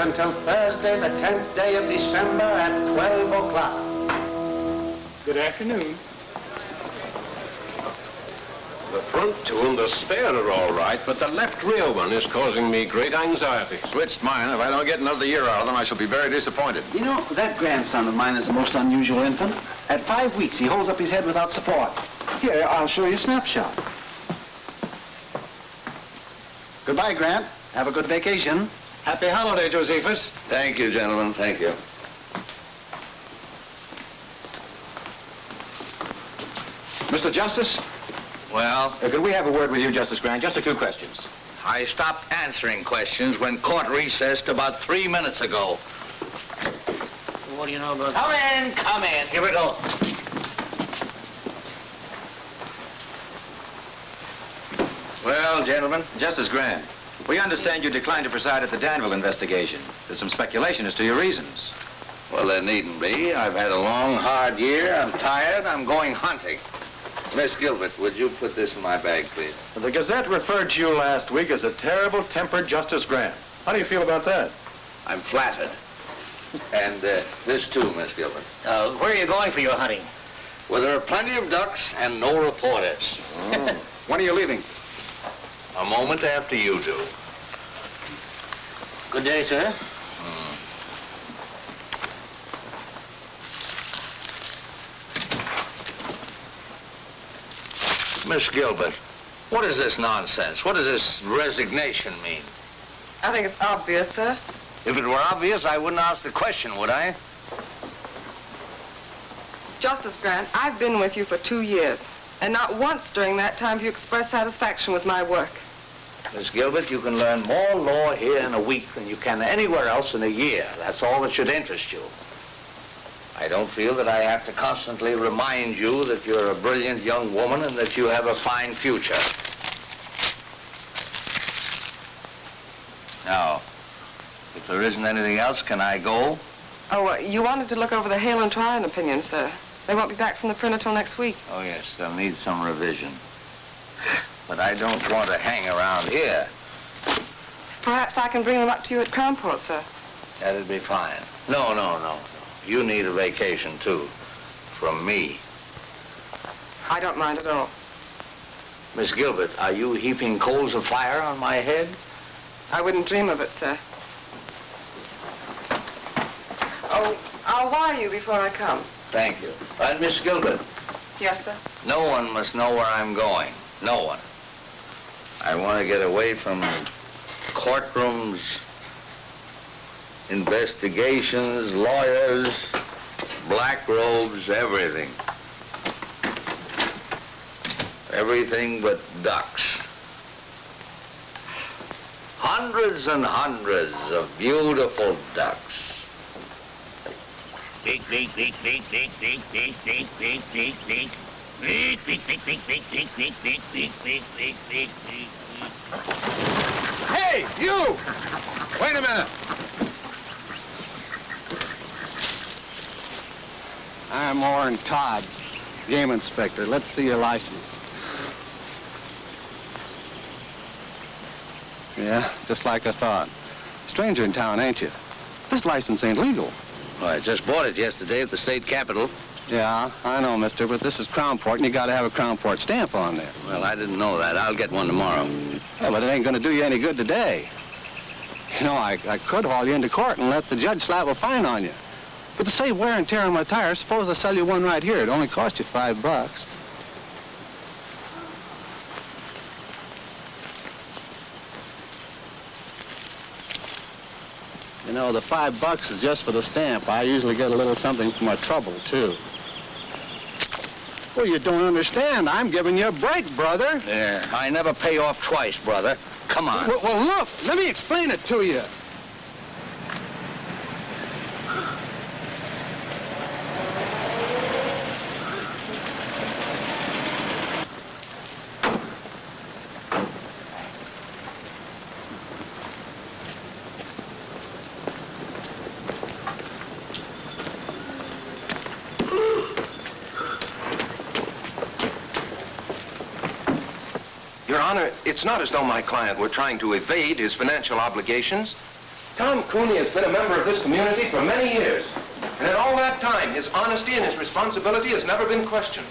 until Thursday, the 10th day of December at 12 o'clock. Good afternoon. The front two and the spare are all right, but the left rear one is causing me great anxiety. Switched mine. If I don't get another year out of them, I shall be very disappointed. You know, that grandson of mine is a most unusual infant. At five weeks, he holds up his head without support. Here, I'll show you a snapshot. Goodbye, Grant. Have a good vacation. Happy holiday, Josephus. Thank you, gentlemen. Thank you. Mr. Justice, Well, uh, could we have a word with you, Justice Grant? Just a few questions. I stopped answering questions when court recessed about three minutes ago. What do you know about Come in, come in. Here we go. Well, gentlemen, Justice Grant, we understand you declined to preside at the Danville investigation. There's some speculation as to your reasons. Well, there needn't be. I've had a long, hard year. I'm tired. I'm going hunting. Miss Gilbert, would you put this in my bag, please? The Gazette referred to you last week as a terrible-tempered Justice Grant. How do you feel about that? I'm flattered. And uh, this too, Miss Gilbert. Uh, where are you going for your hunting? Well, there are plenty of ducks and no reporters. When are you leaving? A moment after you do. Good day, sir. Hmm. Miss Gilbert, what is this nonsense? What does this resignation mean? I think it's obvious, sir. If it were obvious, I wouldn't ask the question, would I? Justice Grant, I've been with you for two years, and not once during that time have you expressed satisfaction with my work. Miss Gilbert, you can learn more law here in a week than you can anywhere else in a year. That's all that should interest you. I don't feel that I have to constantly remind you that you're a brilliant young woman and that you have a fine future. Now, if there isn't anything else, can I go? Oh, uh, you wanted to look over the Hale and Tryon opinion, sir. They won't be back from the printer till next week. Oh, yes, they'll need some revision. But I don't want to hang around here. Perhaps I can bring them up to you at Crownport, sir. That'd be fine. No, no, no. You need a vacation, too. From me. I don't mind at all. Miss Gilbert, are you heaping coals of fire on my head? I wouldn't dream of it, sir. Oh, I'll wire you before I come. Thank you. And Miss Gilbert, Yes, sir. no one must know where I'm going. No one. I want to get away from courtrooms, investigations, lawyers, black robes, everything. Everything but ducks. Hundreds and hundreds of beautiful ducks. Hey, you! Wait a minute. I'm Orrin Todd, game inspector. Let's see your license. Yeah, just like I thought. Stranger in town, ain't you? This license ain't legal. Well, I just bought it yesterday at the state capitol. Yeah, I know, mister, but this is Crownport, and you gotta have a Crownport stamp on there. Well, I didn't know that. I'll get one tomorrow. Yeah, but it ain't gonna do you any good today. You know, I, I could haul you into court and let the judge slap a fine on you. But to save wear and tear on my tires, suppose I sell you one right here. It only cost you five bucks. You know, the five bucks is just for the stamp. I usually get a little something for my trouble, too. Well, you don't understand. I'm giving you a break, brother. Yeah, I never pay off twice, brother. Come on. Well, well, look, let me explain it to you. Your Honor, it's not as though my client were trying to evade his financial obligations. Tom Cooney has been a member of this community for many years. And in all that time, his honesty and his responsibility has never been questioned.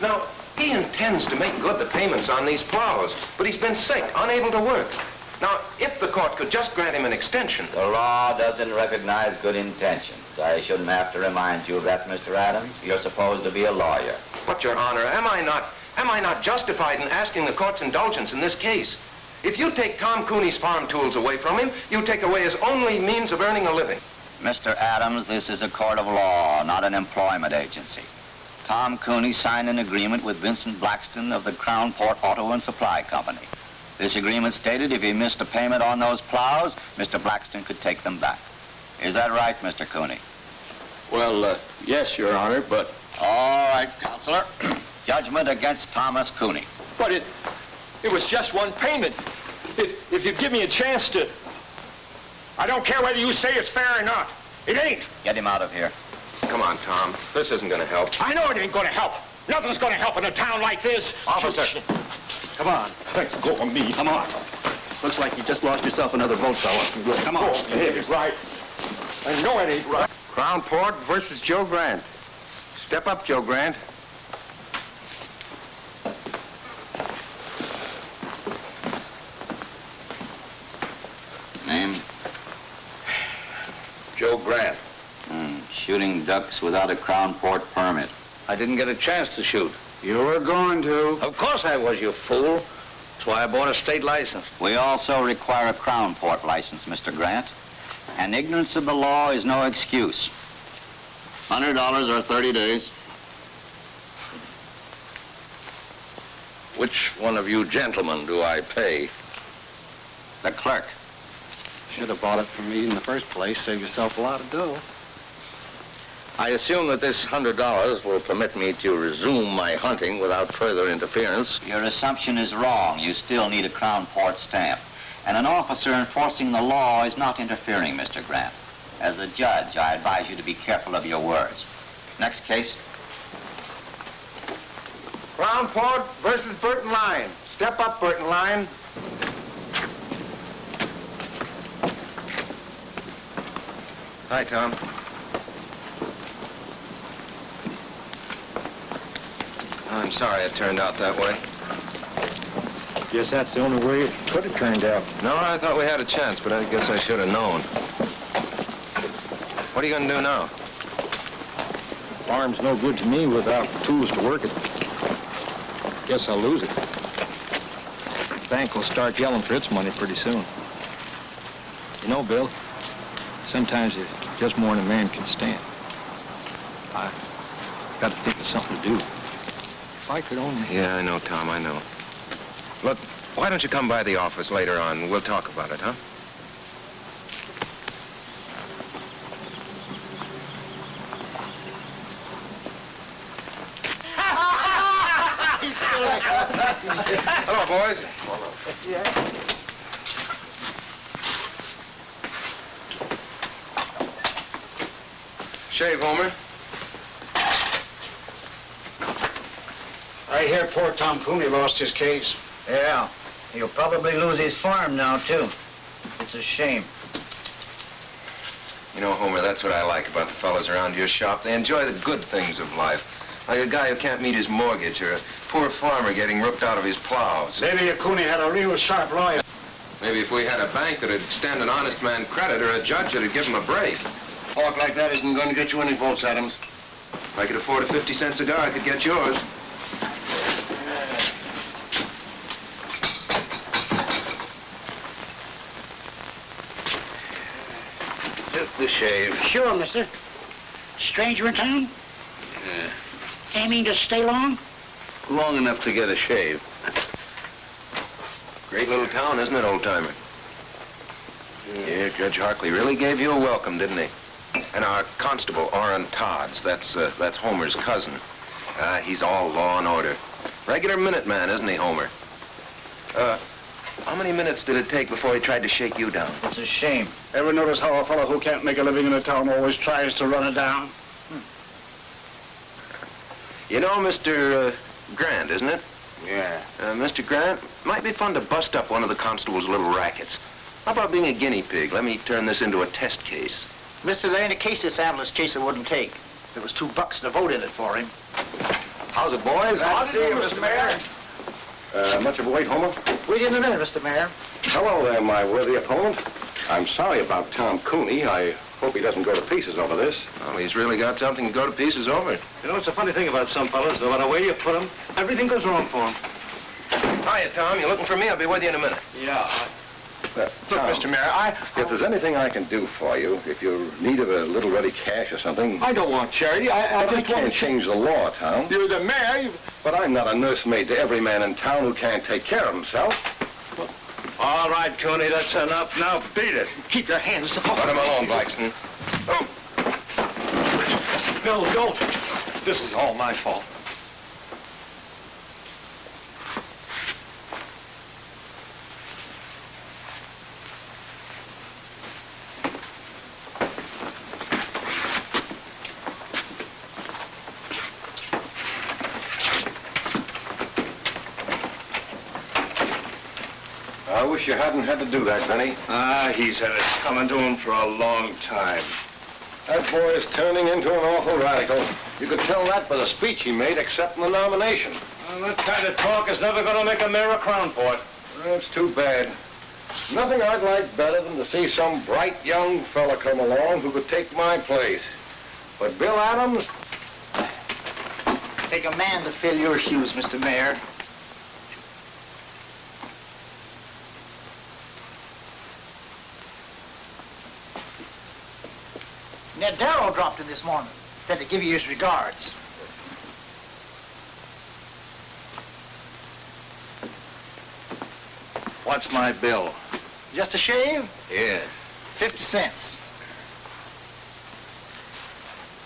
Now, he intends to make good the payments on these plows, but he's been sick, unable to work. Now, if the court could just grant him an extension... The law doesn't recognize good intentions. I shouldn't have to remind you of that, Mr. Adams. You're supposed to be a lawyer. But, Your Honor, am I not, am I not justified in asking the court's indulgence in this case? If you take Tom Cooney's farm tools away from him, you take away his only means of earning a living. Mr. Adams, this is a court of law, not an employment agency. Tom Cooney signed an agreement with Vincent Blackston of the Crown Port Auto and Supply Company. This agreement stated if he missed a payment on those plows, Mr. Blackston could take them back. Is that right, Mr. Cooney? Well, uh, yes, Your Honor, but... All right, Counselor. Judgment against Thomas Cooney. But it... It was just one payment. If, if you give me a chance to... I don't care whether you say it's fair or not. It ain't. Get him out of here. Come on, Tom. This isn't going to help. I know it ain't gonna help. Nothing's gonna help in a town like this. Officer. Come on. Let's go for me. Come on. Looks like you just lost yourself another vote, fella. Come on. Oh, it ain't right. I know it ain't right. Crown Port versus Joe Grant. Step up, Joe Grant. Joe Grant. Hmm, shooting ducks without a Crown Port permit. I didn't get a chance to shoot. You were going to. Of course I was, you fool. That's why I bought a state license. We also require a Crown Port license, Mr. Grant. And ignorance of the law is no excuse. Hundred dollars or 30 days. Which one of you gentlemen do I pay? The clerk. Should have bought it from me in the first place. Save yourself a lot of dough. I assume that this hundred dollars will permit me to resume my hunting without further interference. Your assumption is wrong. You still need a Crown Port stamp. And an officer enforcing the law is not interfering, Mr. Grant. As a judge, I advise you to be careful of your words. Next case. Crown Port versus Burton Line. Step up, Burton Line. Hi, Tom. Oh, I'm sorry it turned out that way. Guess that's the only way it could have turned out. No, I thought we had a chance, but I guess I should have known. What are you going to do now? Farm's no good to me without tools to work it. Guess I'll lose it. Bank will start yelling for its money pretty soon. You know, Bill, sometimes it's just more than a man can stand. I got to think of something to do. If I could only... Yeah, I know, Tom, I know. Look, why don't you come by the office later on? We'll talk about it, huh? Hello, boys. Shave, Homer. I hear poor Tom Cooney lost his case. Yeah, he'll probably lose his farm now, too. It's a shame. You know, Homer, that's what I like about the fellows around your shop. They enjoy the good things of life. Like a guy who can't meet his mortgage or a poor farmer getting ripped out of his plows. Maybe if Cooney had a real sharp lawyer. Maybe if we had a bank that'd extend an honest man credit or a judge that'd give him a break. Talk like that isn't going to get you any votes, Adams. If I could afford a 50 cent cigar, I could get yours. Just the shave. Sure, mister. Stranger in town? Yeah. Aiming to stay long? Long enough to get a shave. Great little town, isn't it, old-timer? Yeah, Judge Harkley really gave you a welcome, didn't he? And our constable, Orrin Todds, that's, uh, that's Homer's cousin. Uh, he's all law and order. Regular Minuteman, isn't he, Homer? Uh, how many minutes did it take before he tried to shake you down? It's a shame. Ever notice how a fellow who can't make a living in a town always tries to run it down? Hmm. You know Mr. Uh, Grant, isn't it? Yeah. Uh, Mr. Grant, Might be fun to bust up one of the constable's little rackets. How about being a guinea pig? Let me turn this into a test case. Mister, there ain't a case this ambulance chaser wouldn't take. There was two bucks to vote in it for him. How's it, boys? Howdy, Mr. Mayor. Uh, much of a wait, Homer? Wait in a minute, Mr. Mayor. Hello there, my worthy opponent. I'm sorry about Tom Cooney. I hope he doesn't go to pieces over this. Well, he's really got something to go to pieces over. You know, it's a funny thing about some fellas. No matter where you put them, everything goes wrong for them. Hiya, Tom. You looking for me? I'll be with you in a minute. Yeah. Uh, look, Mr. Mayor, I... If there's anything I can do for you, if you're in need of a little ready cash or something... I don't want charity. I, I But I just want can't change the law, Tom. You're the mayor. You... But I'm not a nursemaid to every man in town who can't take care of himself. All right, Cooney, that's enough. Now beat it. Keep your hands off. Let him alone, Blackston. Oh, No, don't. This is all my fault. I wish you hadn't had to do that, Benny. Ah, he's had it coming to him for a long time. That boy is turning into an awful radical. You could tell that by the speech he made accepting the nomination. Well, that kind of talk is never going to make a mayor a crown port. That's too bad. Nothing I'd like better than to see some bright young fella come along who could take my place. But Bill Adams, Take a man to fill your shoes, Mr. Mayor. Ned Darrow dropped in this morning. Said to give you his regards. What's my bill? Just a shave? Yes. Fifty cents.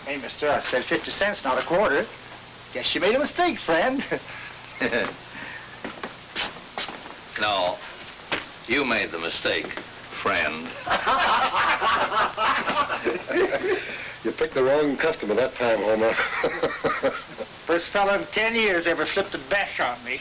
Hey, mister, I said 50 cents, not a quarter. Guess you made a mistake, friend. no. You made the mistake, friend. you picked the wrong customer that time, Homer. First fella in 10 years ever flipped a bash on me.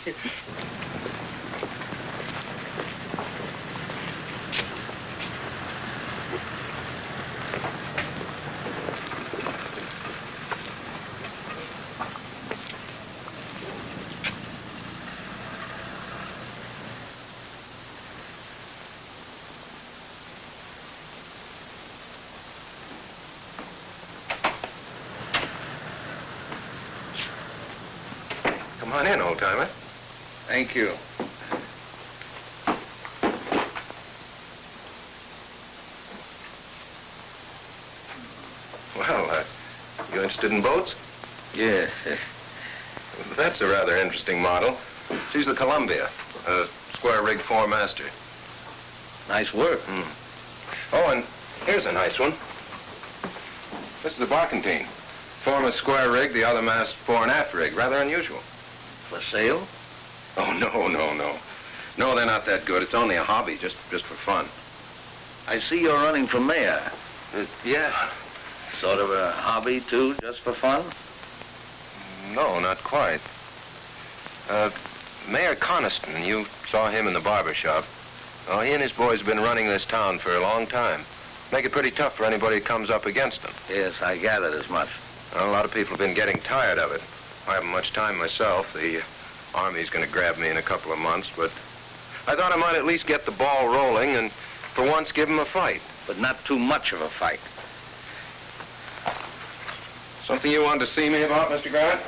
come on in, old-timer. Thank you. Well, uh, you interested in boats? Yeah. That's a rather interesting model. She's the Columbia, a square-rigged four-master. Nice work. Hmm. Oh, and here's a nice one. This is the Barkentine. Form a square rig, the other mast fore and aft rig. Rather unusual. For sale? Oh, no, no, no. No, they're not that good. It's only a hobby, just just for fun. I see you're running for mayor. Uh, yeah. Sort of a hobby, too, just for fun? No, not quite. Uh, Mayor Coniston, you saw him in the barber shop. Oh, he and his boys have been running this town for a long time. Make it pretty tough for anybody who comes up against them. Yes, I gathered as much. Well, a lot of people have been getting tired of it. I haven't much time myself. The Army's going to grab me in a couple of months, but I thought I might at least get the ball rolling and for once give them a fight. But not too much of a fight. Something you wanted to see me about, Mr. Grant?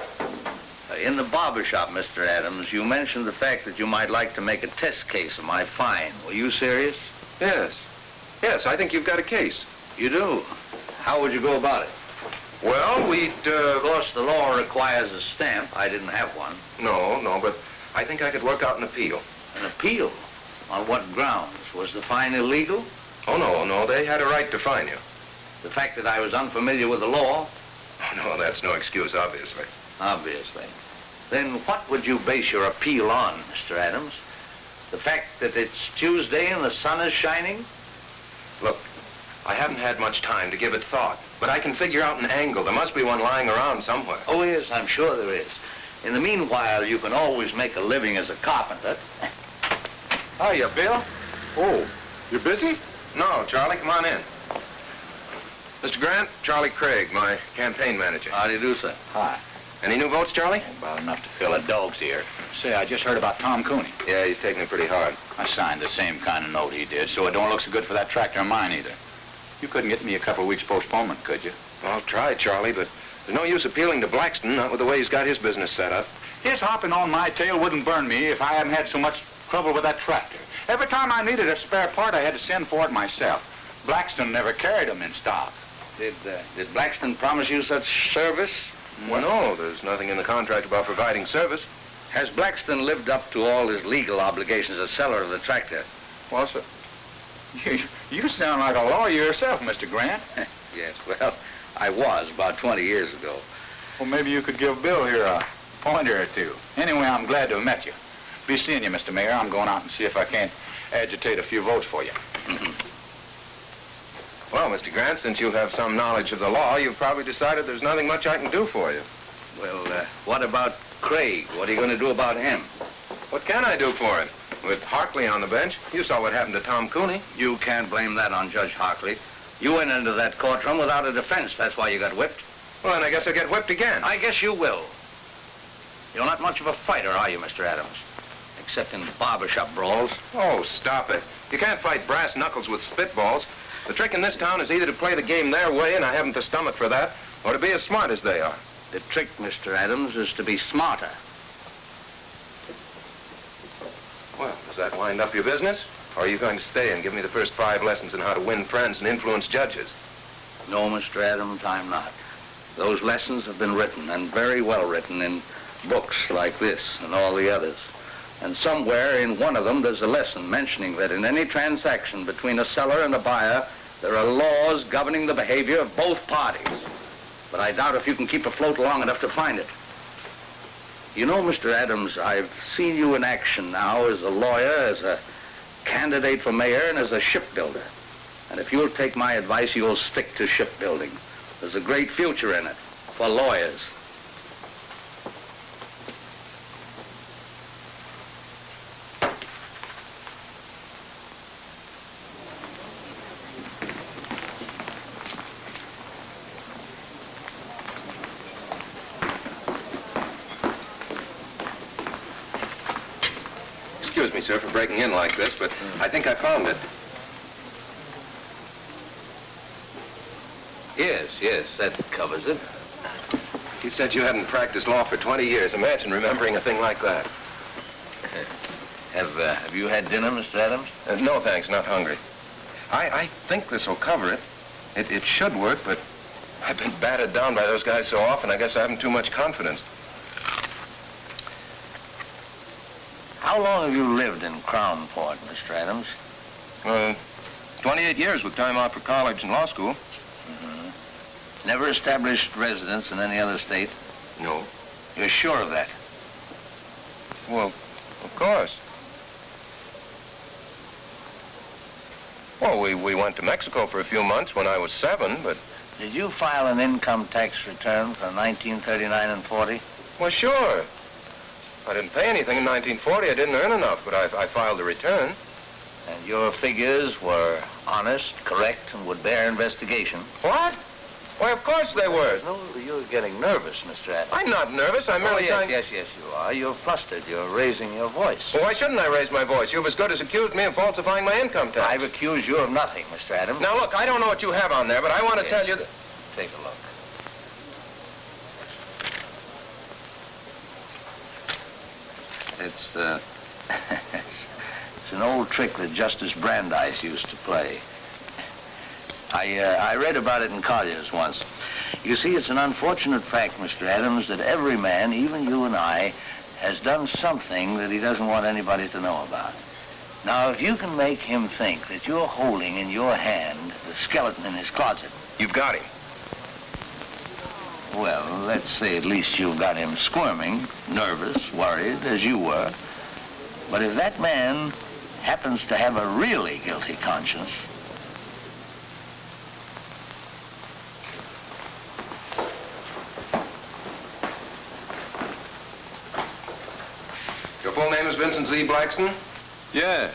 Uh, In the barber shop, Mr. Adams, you mentioned the fact that you might like to make a test case of my fine. Were you serious? Yes. Yes, I think you've got a case. You do? How would you go about it? Well, we'd, uh... Of course, the law requires a stamp. I didn't have one. No, no, but I think I could work out an appeal. An appeal? On what grounds? Was the fine illegal? Oh, no, no, they had a right to fine you. The fact that I was unfamiliar with the law? Oh, no, that's no excuse, obviously. Obviously. Then what would you base your appeal on, Mr. Adams? The fact that it's Tuesday and the sun is shining? I haven't had much time to give it thought, but I can figure out an angle. There must be one lying around somewhere. Oh, yes, I'm sure there is. In the meanwhile, you can always make a living as a carpenter. Hiya, Bill. Oh, you busy? No, Charlie, come on in. Mr. Grant, Charlie Craig, my campaign manager. How do you do, sir? Hi. Any new votes, Charlie? About enough to fill a dog's ear. Say, I just heard about Tom Cooney. Yeah, he's taking it pretty hard. I signed the same kind of note he did, so it don't look so good for that tractor of mine either. You couldn't get me a couple of weeks postponement, could you? I'll try, Charlie, but there's no use appealing to Blackston, not with the way he's got his business set up. His hopping on my tail wouldn't burn me if I hadn't had so much trouble with that tractor. Every time I needed a spare part, I had to send for it myself. Blackston never carried them in stock. Did, uh, did Blackston promise you such service? Well, no, there's nothing in the contract about providing service. Has Blackston lived up to all his legal obligations as seller of the tractor? Well, sir, you, you sound like a lawyer yourself, Mr. Grant. yes, well, I was about 20 years ago. Well, maybe you could give Bill here a pointer or two. Anyway, I'm glad to have met you. Be seeing you, Mr. Mayor. I'm going out and see if I can't agitate a few votes for you. Well, Mr. Grant, since you have some knowledge of the law, you've probably decided there's nothing much I can do for you. Well, uh, what about Craig? What are you going to do about him? What can I do for him? With Harkley on the bench, you saw what happened to Tom Cooney. You can't blame that on Judge Harkley. You went into that courtroom without a defense. That's why you got whipped. Well, then I guess I'll get whipped again. I guess you will. You're not much of a fighter, are you, Mr. Adams? Except in barbershop brawls. Oh, stop it. You can't fight brass knuckles with spitballs. The trick in this town is either to play the game their way, and I haven't the stomach for that, or to be as smart as they are. The trick, Mr. Adams, is to be smarter. Well, does that wind up your business? Or are you going to stay and give me the first five lessons in how to win friends and influence judges? No, Mr. Adams, I'm not. Those lessons have been written, and very well written, in books like this and all the others. And somewhere in one of them there's a lesson mentioning that in any transaction between a seller and a buyer, there are laws governing the behavior of both parties. But I doubt if you can keep afloat long enough to find it. You know, Mr. Adams, I've seen you in action now as a lawyer, as a candidate for mayor, and as a shipbuilder. And if you'll take my advice, you'll stick to shipbuilding. There's a great future in it for lawyers. Excuse me, sir, for breaking in like this, but I think I found it. Yes, yes, that covers it. You said you hadn't practiced law for 20 years. Imagine remembering a thing like that. Have, uh, have you had dinner, Mr. Adams? Uh, no, thanks, not hungry. I, I think this will cover it. it. It should work, but I've been battered down by those guys so often, I guess I haven't too much confidence. How long have you lived in Crownport, Mr. Adams? Uh, 28 years with time out for college and law school. Never established residence in any other state? No. You're sure of that? Well, of course. Well, we, we went to Mexico for a few months when I was seven, but, Did you file an income tax return for 1939 and 40? well, sure. I didn't pay anything in 1940. I didn't earn enough, but I, I filed a return. And your figures were honest, correct, and would bear investigation? What? Why, of course they were. No, you're getting nervous, Mr. Adams. I'm not nervous. I'm Oh, merely yes, trying... yes, yes, you are. You're flustered. You're raising your voice. Well, why shouldn't I raise my voice? You've as good as accused me of falsifying my income tax. I've accused you of nothing, Mr. Adams. Now, look, I don't know what you have on there, but I want to Yes. tell you that... Take a look. It's, uh, it's, an old trick that Justice Brandeis used to play. I, uh, I read about it in Collier's once. You see, it's an unfortunate fact, Mr. Adams, that every man, even you and I, has done something that he doesn't want anybody to know about. Now, if you can make him think that you're holding in your hand the skeleton in his closet, You've got him. Well, let's say at least you've got him squirming, nervous, worried, as you were. But if that man happens to have a really guilty conscience, Your full name is Vincent Z. Blackston? Yeah,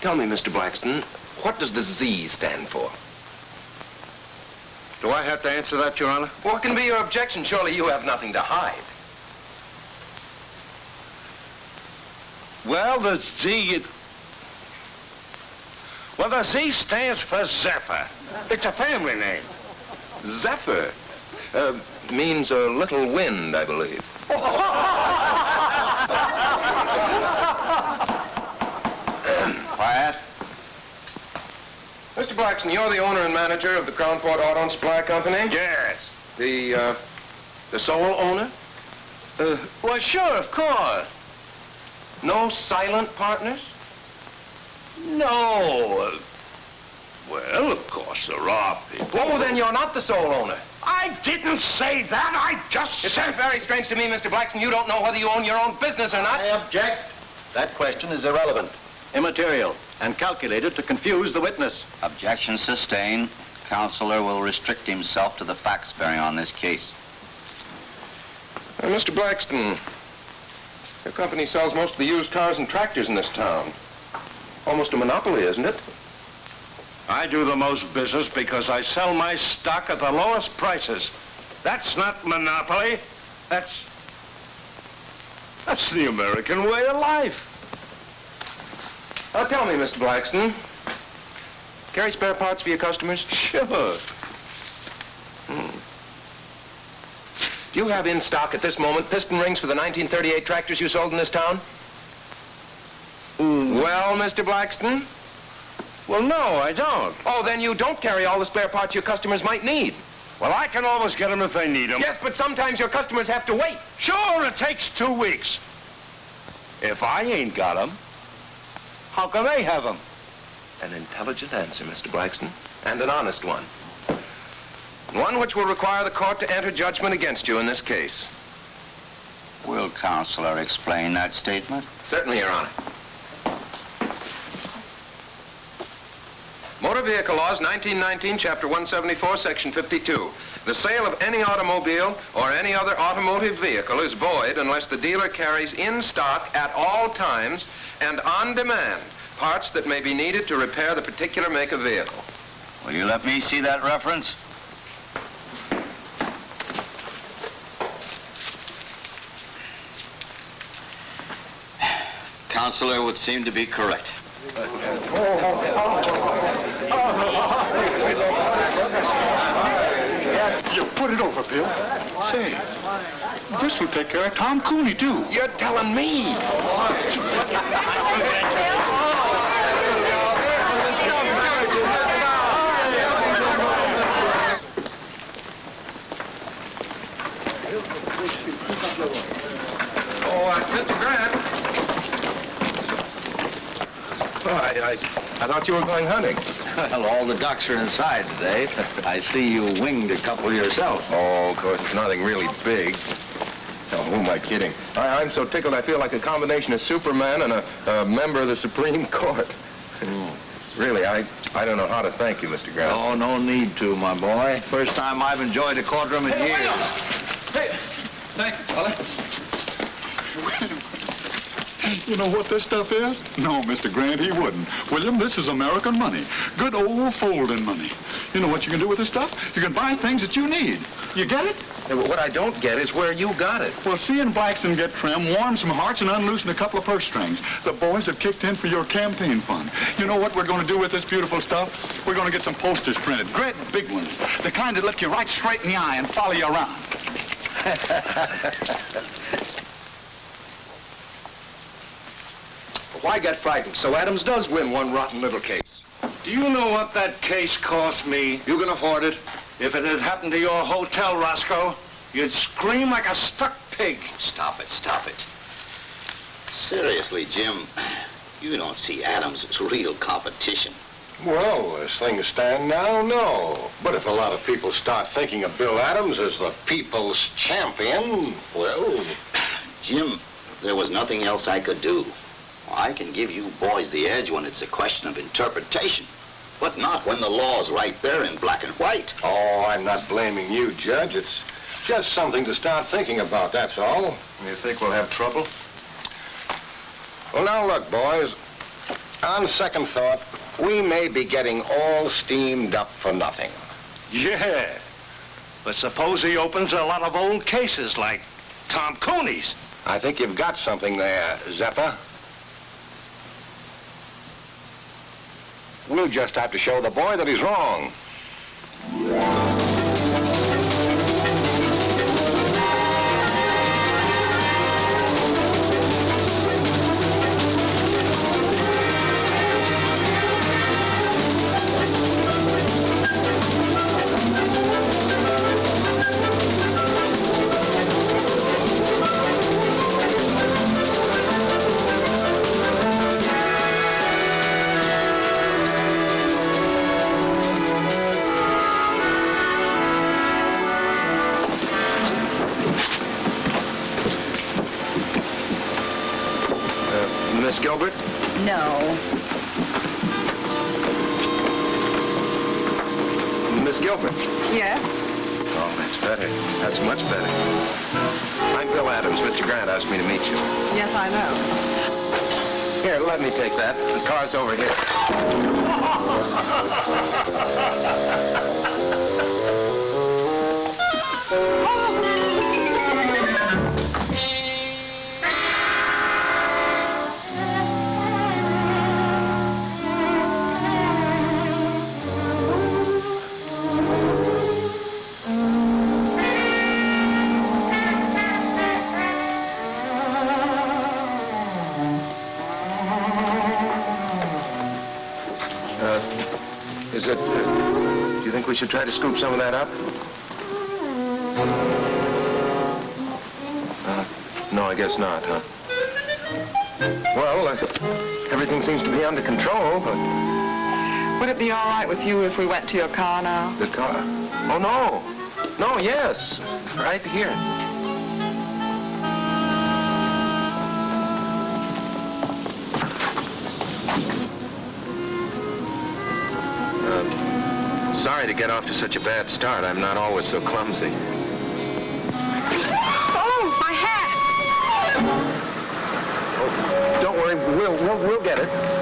Tell me, Mr. Blackston, what does the Z stand for? Do I have to answer that, Your Honor? What can be your objection? Surely you have nothing to hide. Well, the Z... Well, the Z stands for Zephyr. It's a family name. Zephyr uh, means a little wind, I believe. Quiet. Mr. Blackston, you're the owner and manager of the Crownport Auto and Supply Company? Yes. The, uh, the sole owner? Uh, well, sure, of course. No silent partners? No. Well, of course, there are people. Oh, then you're not the sole owner. I didn't say that. I just It said... sounds very strange to me, Mr. Blackston. You don't know whether you own your own business or not. I object. That question is irrelevant, immaterial, and calculated to confuse the witness. Objection sustained. Counselor will restrict himself to the facts bearing on this case. Uh, Mr. Blackston, your company sells most of the used cars and tractors in this town. Almost a monopoly, isn't it? I do the most business because I sell my stock at the lowest prices. That's not monopoly. That's... That's the American way of life. Now tell me, Mr. Blackston, carry spare parts for your customers? Sure. Hmm. Do you have in stock at this moment piston rings for the 1938 tractors you sold in this town? Hmm. Well, Mr. Blackston? Well, no, I don't. Oh, then you don't carry all the spare parts your customers might need. Well, I can always get them if they need them. Yes, but sometimes your customers have to wait. Sure, it takes two weeks. If I ain't got them, how can they have them? An intelligent answer, Mr. Blackston, and an honest one. One which will require the court to enter judgment against you in this case. Will counselor explain that statement? Certainly, Your Honor. Motor Vehicle Laws, 1919, Chapter 174, Section 52. The sale of any automobile or any other automotive vehicle is void unless the dealer carries in stock at all times and on demand parts that may be needed to repair the particular make of vehicle. Will you let me see that reference? Counselor would seem to be correct. You put it over, Bill. Say, this will take care of Tom Cooney, too. You're telling me. Oh, uh, Mr. Grant. Oh, I, I, I thought you were going hunting. Well, all the ducks are inside today. I see you winged a couple yourself. Oh, of course, it's nothing really big. Oh, who am I kidding? I, I'm so tickled I feel like a combination of Superman and a, a member of the Supreme Court. Hmm. Really, I, I don't know how to thank you, Mr. Grant. Oh, no need to, my boy. First time I've enjoyed a courtroom in years. Hey, thank you, fella. You know what this stuff is? No, Mr. Grant, he wouldn't. William, this is American money. Good old folding money. You know what you can do with this stuff? You can buy things that you need. You get it? Yeah, but what I don't get is where you got it. Well, seeing Blackston get trim warm some hearts and unloosen a couple of purse strings. The boys have kicked in for your campaign fund. You know what we're going to do with this beautiful stuff? We're going to get some posters printed, great big ones, the kind that look you right straight in the eye and follow you around. Why get frightened? So Adams does win one rotten little case. Do you know what that case cost me? You can afford it. If it had happened to your hotel, Roscoe, you'd scream like a stuck pig. Stop it, stop it. Seriously, Jim, you don't see Adams as real competition. Well, as things stand now, no. But if a lot of people start thinking of Bill Adams as the people's champion, well... Jim, there was nothing else I could do. I can give you boys the edge when it's a question of interpretation, but not when the law's right there in black and white. Oh, I'm not blaming you, Judge. It's just something to start thinking about, that's all. You think we'll have trouble? Well, now look, boys. On second thought, we may be getting all steamed up for nothing. Yeah. But suppose he opens a lot of old cases like Tom Cooney's. I think you've got something there, Zeppa. We'll just have to show the boy that he's wrong. Miss Gilbert? No. Miss Gilbert? Yeah? Oh, that's better. That's much better. I'm Bill Adams. Mr. Grant asked me to meet you. Yes, I know. Here, let me take that. The car's over here. Uh, we should try to scoop some of that up? Uh, no, I guess not, huh? Well, uh, everything seems to be under control, but Would it be all right with you if we went to your car now? the car... Oh, no. No, yes. Right here. Get off to such a bad start. I'm not always so clumsy. Oh, my hat! Oh, don't worry, we'll, we'll, we'll get it.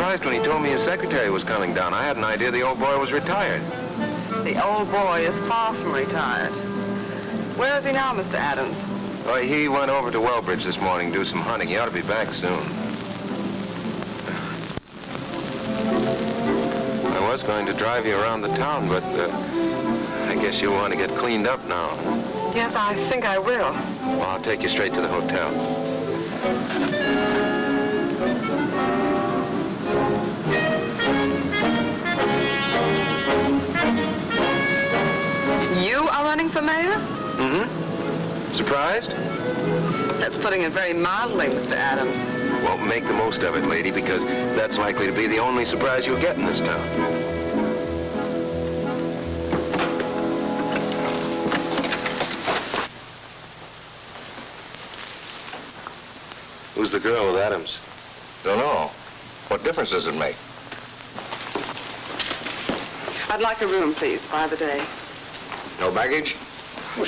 Surprised when he told me his secretary was coming down. I had an idea the old boy was retired. The old boy is far from retired. Where is he now, Mr. Adams? Well, he went over to Wellbridge this morning, to do some hunting. He ought to be back soon. I was going to drive you around the town, but uh, I guess you'll want to get cleaned up now. Yes, I think I will. Well, I'll take you straight to the hotel. For mayor? Mm-hmm. Surprised? That's putting it very mildly, Mr. Adams. Well, make the most of it, lady, because that's likely to be the only surprise you'll get in this town. Who's the girl with Adams? Don't know. What difference does it make? I'd like a room, please, by the day. No baggage?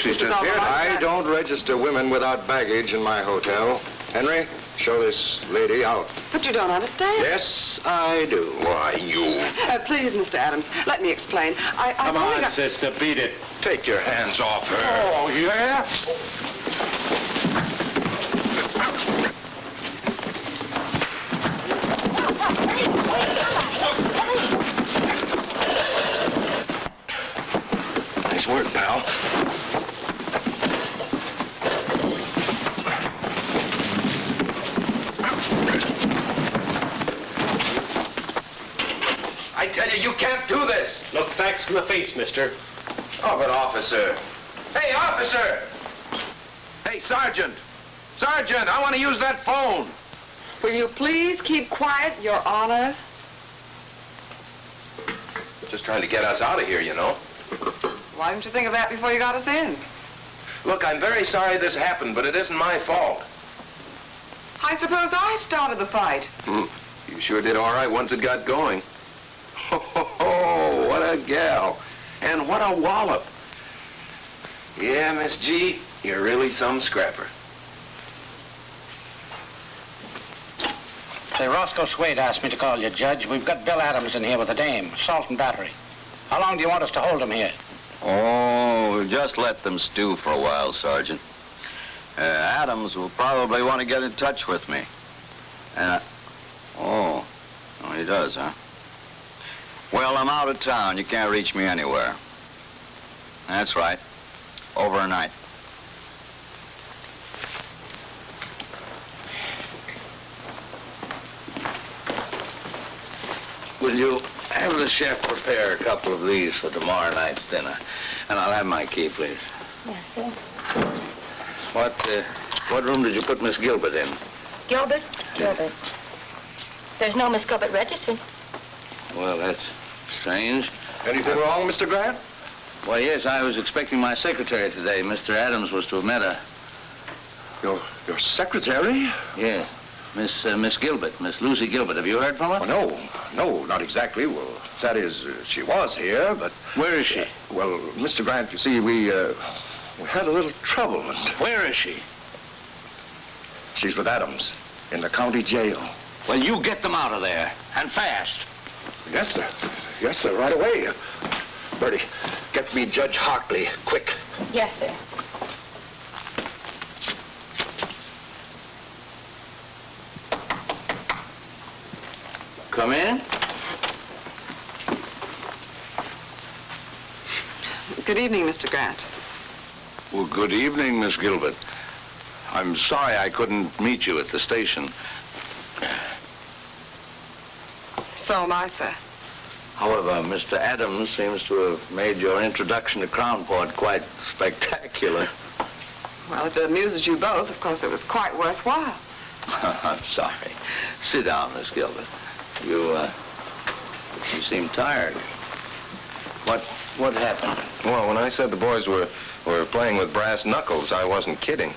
Well, she's just all here. I don't register women without baggage in my hotel. Henry, show this lady out. But you don't understand. Yes, I do. Why, you. Uh, please, Mr. Adams, let me explain. I, I Come on, got- sister, beat it. Take your hands off her. Oh, yeah? Nice work, pal. I tell you, you can't do this. Look facts in the face, mister. Oh, but officer. Hey, officer! Hey, Sergeant! Sergeant, I want to use that phone. Will you please keep quiet, Your Honor? Just trying to get us out of here, you know. Why didn't you think of that before you got us in? Look, I'm very sorry this happened, but it isn't my fault. I suppose I started the fight. Hmm. You sure did all right once it got going. Ho, ho, ho, what a gal. And what a wallop. Yeah, Miss G, you're really some scrapper. Say, Roscoe Swade asked me to call you, Judge. We've got Bill Adams in here with a dame, assault and battery. How long do you want us to hold him here? Oh, just let them stew for a while, Sergeant. Uh, Adams will probably want to get in touch with me. Uh, oh, oh, he does, huh? Well, I'm out of town. You can't reach me anywhere. That's right. Overnight. Will you have the chef prepare a couple of these for tomorrow night's dinner? And I'll have my key, please. Yes, sir. What, uh, what room did you put Miss Gilbert in? Gilbert? Gilbert. There's no Miss Gilbert registered. Well, that's strange. Anything wrong, Mr. Grant? Well, yes, I was expecting my secretary today. Mr. Adams was to have met her. Your, your secretary? Yes. Miss, uh, Miss Gilbert, Miss Lucy Gilbert. Have you heard from her? Well, no, no, not exactly. Well, that is, uh, she was here, but... Where is she? Well, Mr. Grant, you see, we, uh, we had a little trouble, and Where is she? she's with Adams in the county jail. Well, you get them out of there, and fast. Yes, sir. Yes, sir, right away. Bertie, get me Judge Hartley, quick. Yes, sir. Come in. Good evening, Mr. Grant. Well, good evening, Miss Gilbert. I'm sorry I couldn't meet you at the station. So am I, sir. However, Mr. Adams seems to have made your introduction to Crownport quite spectacular. Well, if it amuses you both, of course it was quite worthwhile. I'm sorry. Sit down, Miss Gilbert. You, uh, you seem tired. What, what happened? Well, when I said the boys were, were playing with brass knuckles, I wasn't kidding.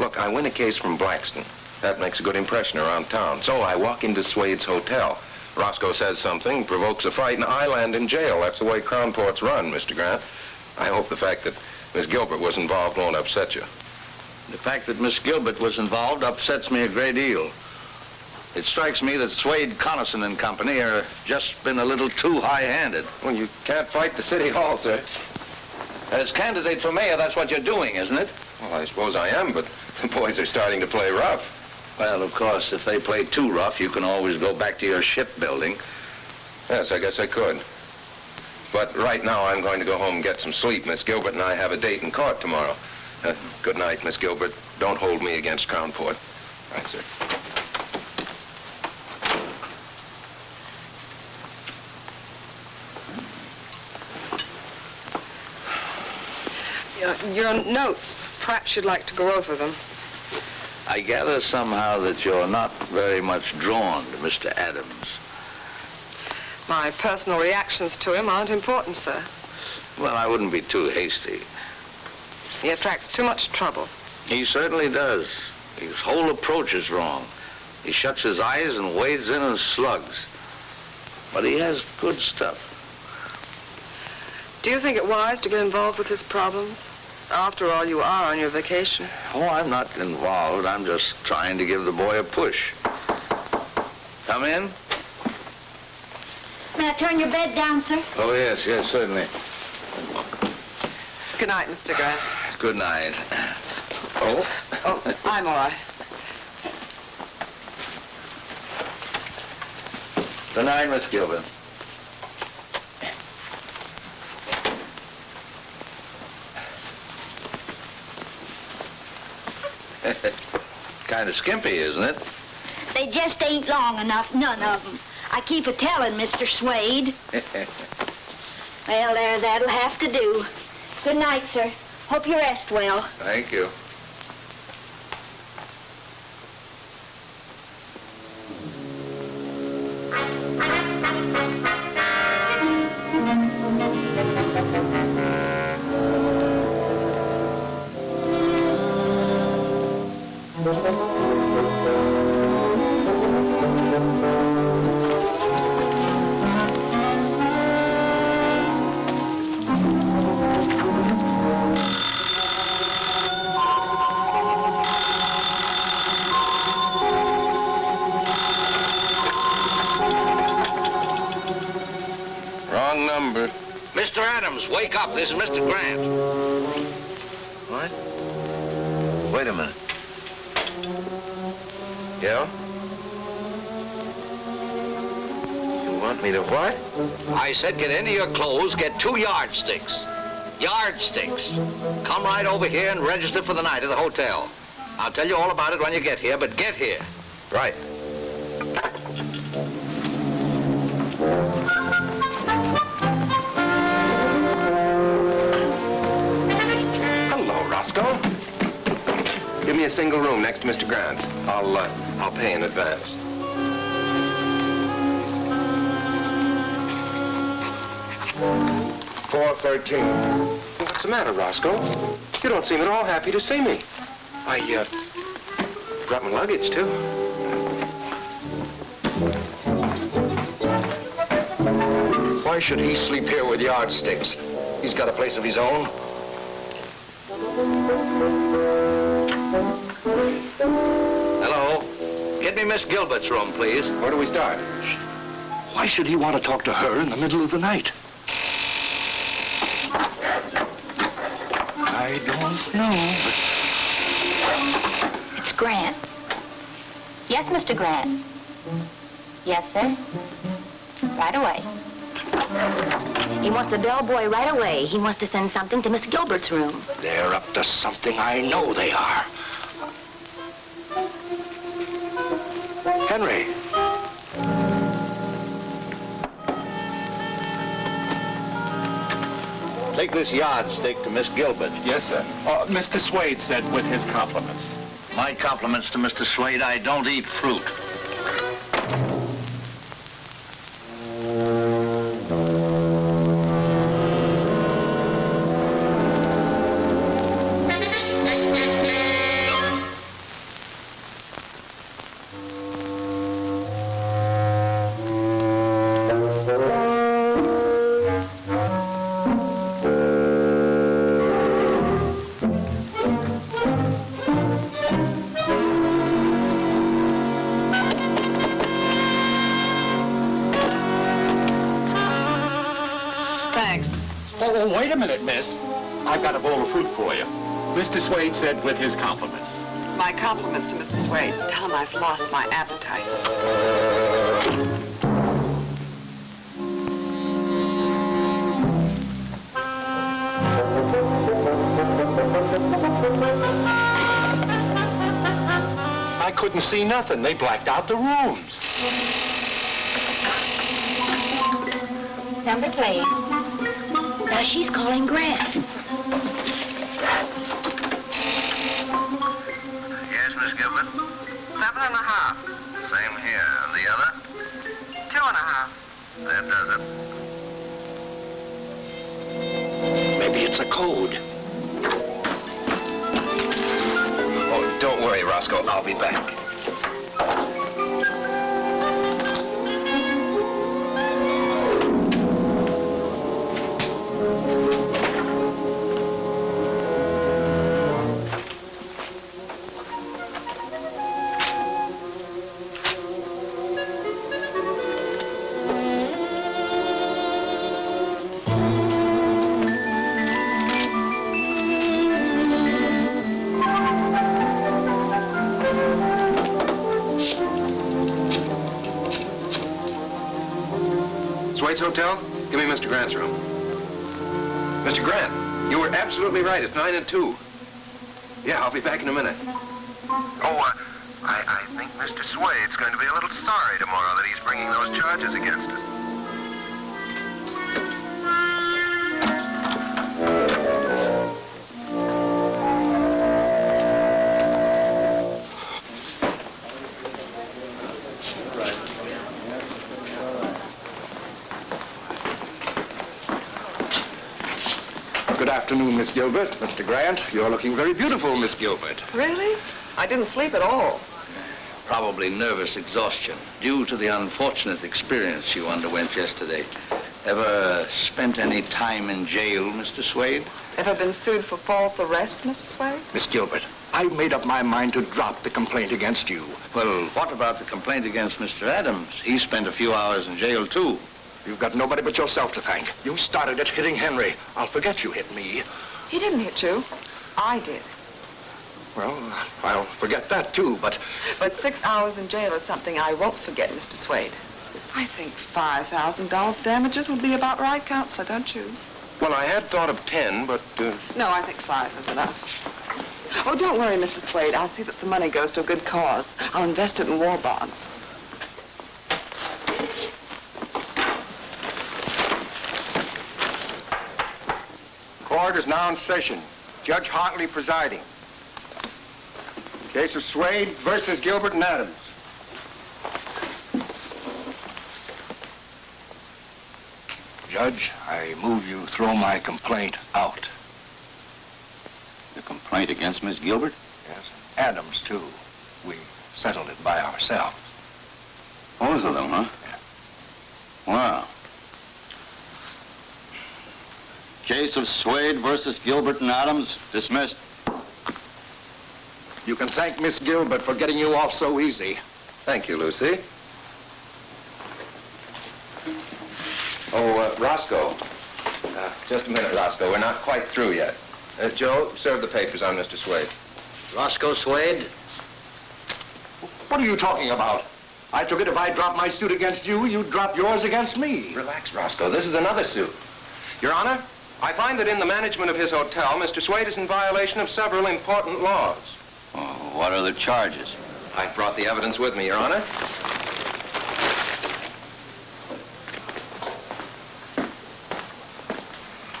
Look, I win a case from Blackston. That makes a good impression around town. So I walk into Swade's hotel. Roscoe says something, provokes a fight, and I land in jail. That's the way Crownport's run, Mr. Grant. I hope the fact that Miss Gilbert was involved won't upset you. The fact that Miss Gilbert was involved upsets me a great deal. It strikes me that Swade, Connison and Company are just been a little too high-handed. Well, you can't fight the city hall, sir. As candidate for mayor, that's what you're doing, isn't it? Well, I suppose I am, but the boys are starting to play rough. Well, of course, if they play too rough, you can always go back to your shipbuilding. Yes, I guess I could. But right now, I'm going to go home and get some sleep. Miss Gilbert and I have a date in court tomorrow. Uh, good night, Miss Gilbert. Don't hold me against Crownport. Thanks, sir. Your, your notes, perhaps you'd like to go over them. I gather somehow that you're not very much drawn to Mr. Adams. My personal reactions to him aren't important, sir. Well, I wouldn't be too hasty. He attracts too much trouble. He certainly does. His whole approach is wrong. He shuts his eyes and wades in and slugs. But he has good stuff. Do you think it wise to get involved with his problems? After all, you are on your vacation. Oh, I'm not involved. I'm just trying to give the boy a push. Come in. May I turn your bed down, sir? Oh, yes, yes, certainly. Good night, Mr. Grant. Good night. Oh? Oh, I'm all right. Good night, Miss Gilbert. kind of skimpy, isn't it? They just ain't long enough, none of 'em. I keep a telling Mr. Swade. Well, there, that'll have to do. Good night, sir. Hope you rest well. Thank you. This is Mr. Grant. What? Wait a minute. Yeah? You want me to what? I said get into your clothes, get two yardsticks. Yardsticks. Come right over here and register for the night at the hotel. I'll tell you all about it when you get here, but get here. Right. Single room next to Mr. Grant's. I'll, uh, I'll pay in advance. Four thirteen. What's the matter, Roscoe? You don't seem at all happy to see me. I, uh, brought my luggage, too. Why should he sleep here with yardsticks? He's got a place of his own. Miss Gilbert's room, please. Where do we start? Why should he want to talk to her in the middle of the night? I don't know, but It's Grant. Yes, Mr. Grant. Yes, sir. Right away. He wants a bellboy right away. He wants to send something to Miss Gilbert's room. they're up to something. I know they are. Henry. Take this yardstick to Miss Gilbert. Yes, sir. Uh, oh, Mr. Swade said with his compliments. My compliments to Mr. Swade. I don't eat fruit. Minute, miss. I've got a bowl of fruit for you. Mr. Swade said with his compliments. My compliments to Mr. Swade. Tell him I've lost my appetite. I couldn't see nothing. They blacked out the rooms. Number plate. Now she's calling Grant. Yes, Miss Gilbert? Seven and a half. Same here. And the other? Two and a half. That does it. Maybe it's a code. Oh, don't worry, Roscoe. I'll be back. It's 9 and 2. Yeah, I'll be back in a minute. Oh, uh, I, I think Mr. Swade's going to be a little sorry tomorrow that he's bringing those charges against us. Afternoon, Miss Gilbert. Mr. Grant, you're looking very beautiful, Miss Gilbert. Really? I didn't sleep at all. Probably nervous exhaustion due to the unfortunate experience you underwent yesterday. Ever spent any time in jail, Mr. Swade? Ever been sued for false arrest, Mr. Swade? Miss Gilbert, I've made up my mind to drop the complaint against you. Well, what about the complaint against Mr. Adams? He spent a few hours in jail, too. You've got nobody but yourself to thank. You started it hitting Henry. I'll forget you hit me. He didn't hit you. I did. Well, I'll forget that, too, but... But six hours in jail is something I won't forget, Mr. Swade. I think $5,000 damages would be about right, Counselor, don't you? Well, I had thought of 10, but... Uh... No, I think five is enough. Oh, don't worry, Mr. Swade. I'll see that the money goes to a good cause. I'll invest it in war bonds. Court is now in session. Judge Hartley presiding. Case of Swade versus Gilbert and Adams. Judge, I move you throw my complaint out. The complaint against Miss Gilbert? Yes. Adams, too. We settled it by ourselves. Both of them, huh? Yeah. Wow. Case of Swade versus Gilbert and Adams dismissed. You can thank Miss Gilbert for getting you off so easy. Thank you, Lucy. Oh, uh, Roscoe. Uh, just a minute, Roscoe. We're not quite through yet. Uh, Joe, serve the papers on Mr. Swade. Roscoe Swade? What are you talking about? I took it if I dropped my suit against you, you'd drop yours against me. Relax, Roscoe. This is another suit. Your Honor, I find that in the management of his hotel, Mr. Swade is in violation of several important laws. Oh, what are the charges? I've brought the evidence with me, Your Honor.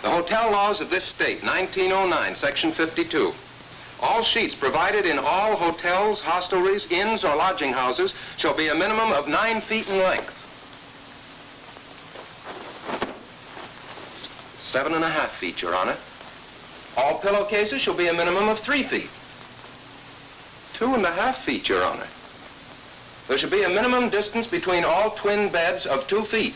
The hotel laws of this state, 1909, section 52. All sheets provided in all hotels, hostelries, inns, or lodging houses shall be a minimum of nine feet in length. Seven and a half feet, Your Honor. All pillowcases shall be a minimum of three feet. Two and a half feet, Your Honor. There should be a minimum distance between all twin beds of two feet.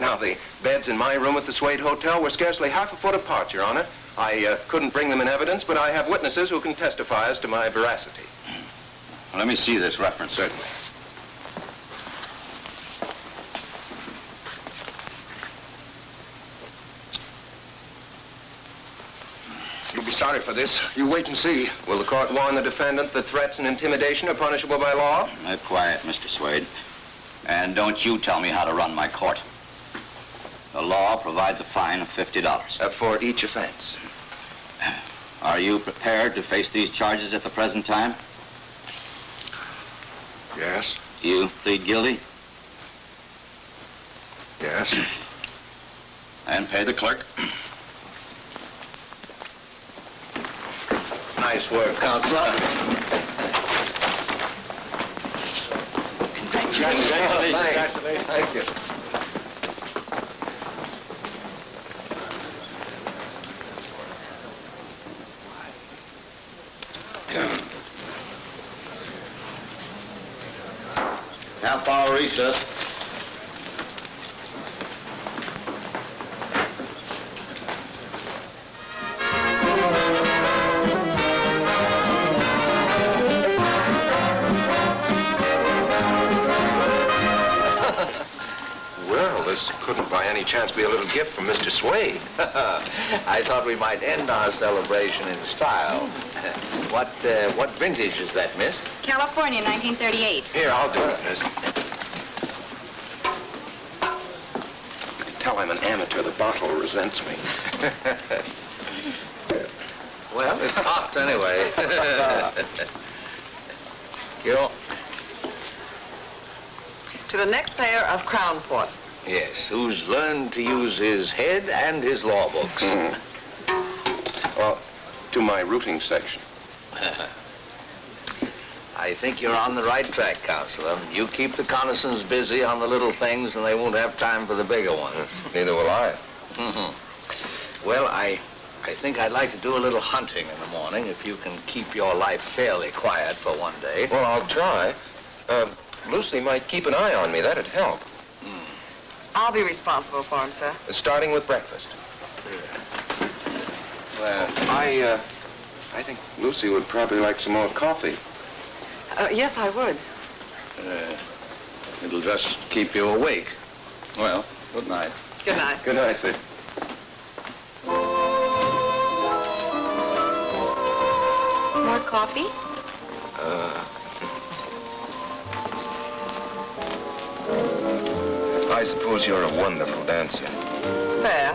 Now, the beds in my room at the Swade Hotel were scarcely half a foot apart, Your Honor. I uh, couldn't bring them in evidence, but I have witnesses who can testify as to my veracity. Well, let me see this reference. Certainly. You'll be sorry for this. You wait and see. Will the court warn the defendant that threats and intimidation are punishable by law? Keep quiet, Mr. Swade. And don't you tell me how to run my court. The law provides a fine of $50. Uh, for each offense. Are you prepared to face these charges at the present time? Yes, Do You plead guilty yes. and pay the clerk. Nice work, Counselor. Congratulations. Thank you. Half hour recess. Couldn't by any chance be a little gift from Mr. Swade. I thought we might end our celebration in style. what, uh, what vintage is that, miss? California, 1938. Here, I'll do it, miss. Tell him an amateur. The bottle resents me. Well, it popped anyway. you To the next mayor of Crownport. Yes, who's learned to use his head and his law books. Mhm. Well, to my routing section. I think you're on the right track, Counselor. You keep the Connisons busy on the little things, and they won't have time for the bigger ones. Neither will I. Mhm. Well, I, I think I'd like to do a little hunting in the morning if you can keep your life fairly quiet for one day. Well, I'll try. Uh, Lucy might keep an eye on me. That'd help. I'll be responsible for him, sir. Starting with breakfast. Well, I, uh, I think Lucy would probably like some more coffee. Uh, yes, I would. Uh, it'll just keep you awake. Well, good night. Good night. Good night, sir. More coffee? Uh, I suppose you're a wonderful dancer. Fair.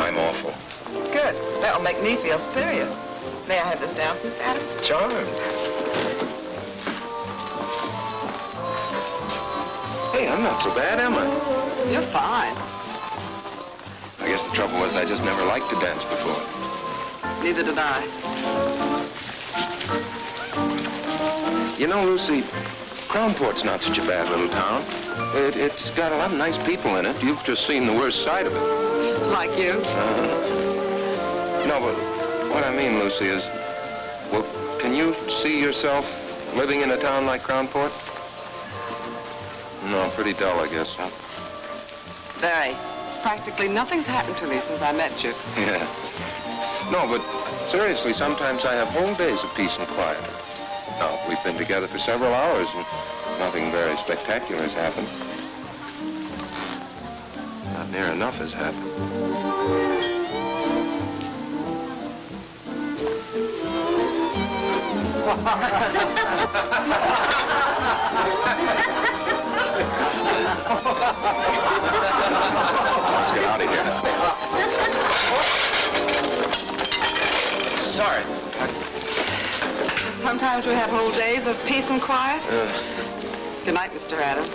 I'm awful. Good. That'll make me feel superior. May I have this dance, Mr. Adams? Charmed. Hey, I'm not so bad, am I? You're fine. I guess the trouble was I just never liked to dance before. Neither did I. You know, Lucy, Crownport's not such a bad little town. It, it's got a lot of nice people in it. You've just seen the worst side of it. Like you? Uh, no, but what I mean, Lucy, is, well, can you see yourself living in a town like Crownport? No, pretty dull, I guess, huh? Very. Practically nothing's happened to me since I met you. Yeah. No, but seriously, sometimes I have whole days of peace and quiet. We've been together for several hours and nothing very spectacular has happened. Not near enough has happened. Let's get out of here. Sorry. Sometimes we have whole days of peace and quiet. Good night, Mr. Adams.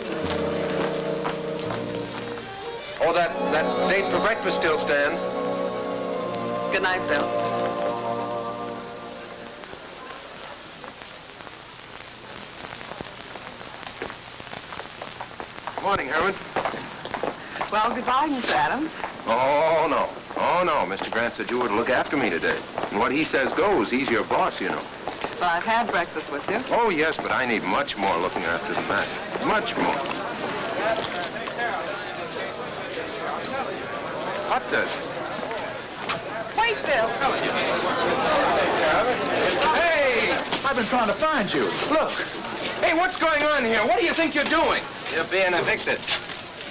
oh, that, that date for breakfast still stands. Good night, Bill. Good morning, Herman. Well, goodbye, Mr. Adams. Oh, no. Oh, no. Mr. Grant said you were to look after me today. And what he says goes. He's your boss, you know. But I've had breakfast with you. Oh, yes, but I need much more looking after than that. Much more. What does? Wait, Bill. Hey! I've been trying to find you. Look. Hey, what's going on here? What do you think you're doing? You're being evicted.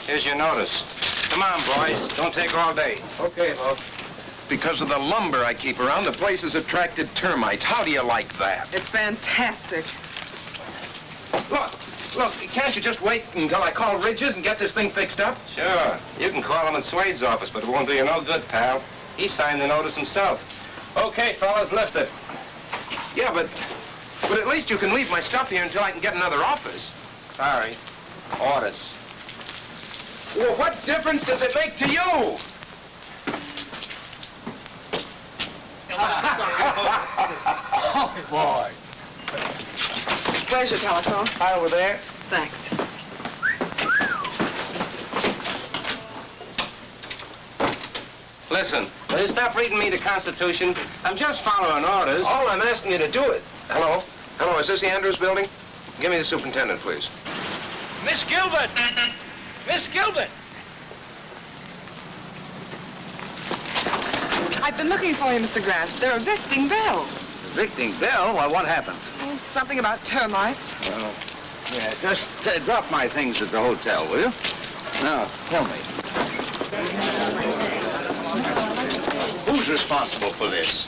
Here's your notice. Come on, boys. Don't take all day. Okay, boss. Because of the lumber I keep around, the place has attracted termites. How do you like that? It's fantastic. Look, look, can't you just wait until I call Ridges and get this thing fixed up? Sure. You can call him in Swade's office, but it won't do you no good, pal. He signed the notice himself. Okay, fellas, lift it. Yeah, but, but at least you can leave my stuff here until I can get another office. Sorry. Orders. Well, what difference does it make to you? Oh, boy. Where's your telephone? Hi, over there. Thanks. Listen, will you stop reading me the Constitution? I'm just following orders. All I'm asking you to do it. Hello? Hello, is this the Andrews building? Give me the superintendent, please. Miss Gilbert! Miss Gilbert! I've been looking for you, Mr. Grant. They're evicting Bill. Evicting Bill? Why, what happened? Oh, something about termites. Well, yeah, just uh, drop my things at the hotel, will you? Now, tell me. Who's responsible for this?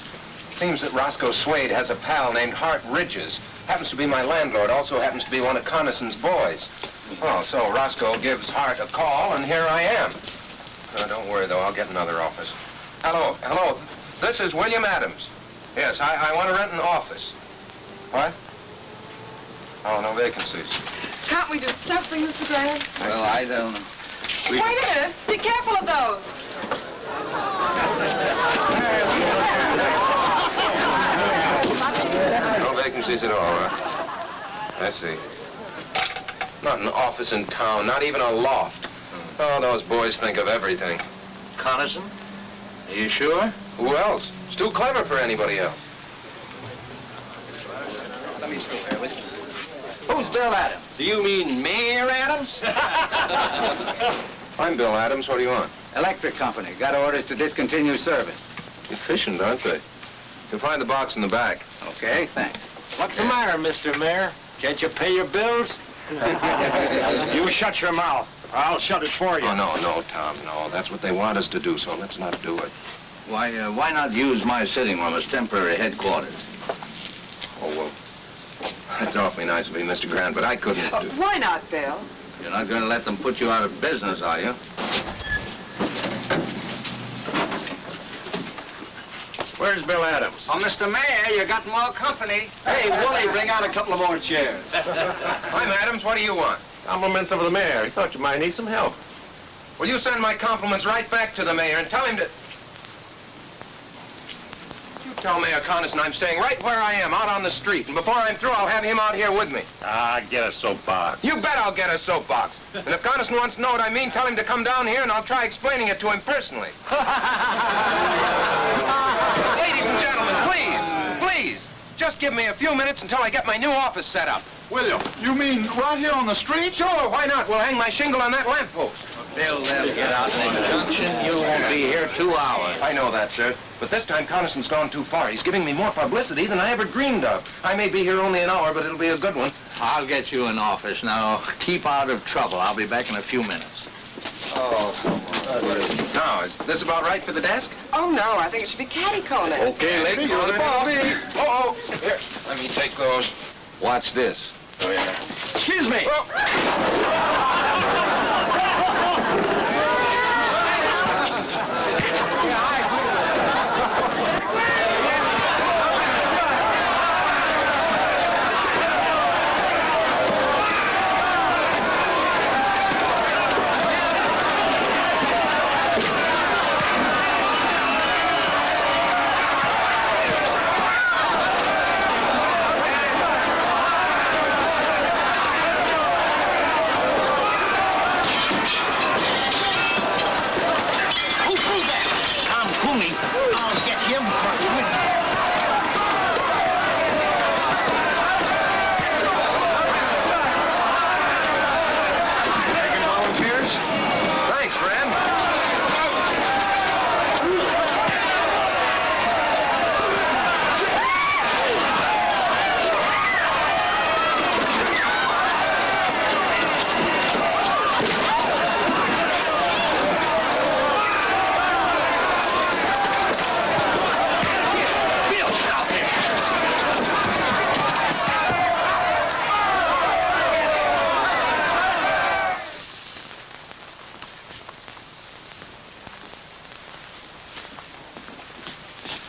Seems that Roscoe Swade has a pal named Hart Ridges. Happens to be my landlord, also happens to be one of Connison's boys. Oh, so Roscoe gives Hart a call, and here I am. Uh, don't worry, though. I'll get another office. Hello, hello. This is William Adams. Yes, I, I want to rent an office. What? Oh, no vacancies. Can't we do something, Mr. Grant? Well, I don't know. We- Wait a minute. Be careful of those. No vacancies at all, huh? I see. Not an office in town, not even a loft. Oh, those boys think of everything. Coniston? Are you sure? Who else? It's too clever for anybody else. Let me stay there with you. Who's Bill Adams? Do you mean Mayor Adams? I'm Bill Adams. What do you want? Electric company. Got orders to discontinue service. Efficient, aren't they? You'll find the box in the back. Okay, thanks. What's the matter, Mr. Mayor? Can't you pay your bills? you shut your mouth. I'll shut it for you. Oh, no, no, Tom, no. That's what they want us to do, so let's not do it. Why, uh, why not use my sitting room as temporary headquarters? Oh, well, that's awfully nice of you, Mr. Grant, but I couldn't Oh, do... why not, Bill? You're not going to let them put you out of business, are you? Where's Bill Adams? Oh, Mr. Mayor, you got more company. Hey, Wooly, bring out a couple of more chairs. I'm Adams. What do you want? Compliments of the mayor. He thought you might need some help. Will you send my compliments right back to the mayor and tell him to... You tell Mayor Coniston I'm staying right where I am, out on the street. And before I'm through, I'll have him out here with me. Ah, get a soapbox. You bet I'll get a soapbox. And if Coniston wants to know what I mean, tell him to come down here and I'll try explaining it to him personally. Ladies and gentlemen, please, please, just give me a few minutes until I get my new office set up. William, you You mean right here on the street? Sure, why not? We'll hang my shingle on that lamppost. Bill, they'll get out in the junction. You won't be here two hours. I know that, sir. But this time Coniston's gone too far. He's giving me more publicity than I ever dreamed of. I may be here only an hour, but it'll be a good one. I'll get you an office. Now, keep out of trouble. I'll be back in a few minutes. Oh, come Now, is this about right for the desk? Oh, no. I think it should be catty-corner. Okay, lady, you're the boss. Oh, oh, here, let me take those. Watch this. Oh. Excuse me. Who oh threw that? Tom Cooney. I'll get him for Taking volunteers? Thanks, friend. Bill, stop it.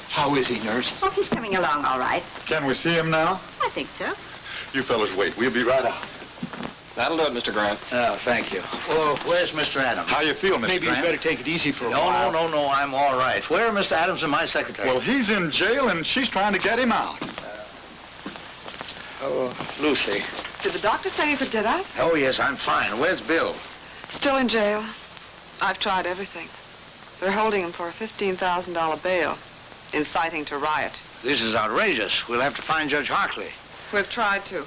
How is he, nurse? Oh, he's coming along all right. Can we see him now? I think so. You fellas wait. We'll be right out. That'll do it, Mr. Grant. Oh, thank you. Well, where's Mr. Adams? How you feel, Mr. Maybe Grant? you better take it easy for a No, while. no, no, no, I'm all right. Where are Mr. Adams and my secretary? Well, he's in jail and she's trying to get him out. oh, Lucy. Did the doctor say you could get up? Oh, yes, I'm fine. Where's Bill? Still in jail. I've tried everything. They're holding him for a $15,000 bail, inciting to riot. This is outrageous. We'll have to find Judge Hartley. We've tried to.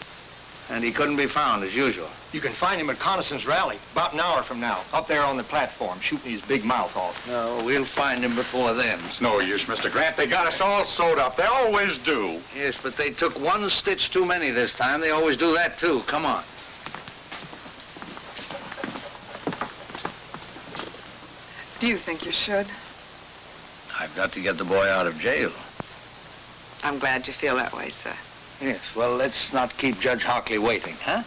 And he couldn't be found, as usual. You can find him at Coniston's rally about an hour from now, up there on the platform, shooting his big mouth off. No, we'll find him before then. It's no use, Mr. Grant. They got us all sewed up. They always do. Yes, but they took one stitch too many this time. They always do that, too. Come on. Do you think you should? I've got to get the boy out of jail. I'm glad you feel that way, sir. Yes, well, let's not keep Judge Hockley waiting, huh?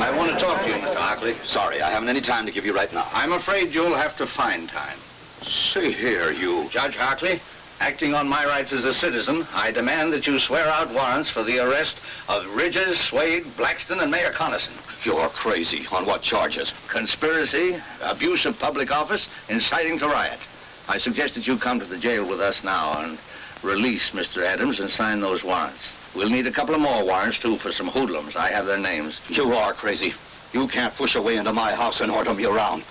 I want to talk to you, Mr. Hockley. Sorry, I haven't any time to give you right now. I'm afraid you'll have to find time. See here, you. Judge Hockley, acting on my rights as a citizen, I demand that you swear out warrants for the arrest of Ridges, Swade, Blackston, and Mayor Connison. You're crazy. On what charges? Conspiracy, abuse of public office, inciting to riot. I suggest that you come to the jail with us now and release Mr. Adams and sign those warrants. We'll need a couple of more warrants, too, for some hoodlums. I have their names. You are crazy. You can't push a way into my house and order me around.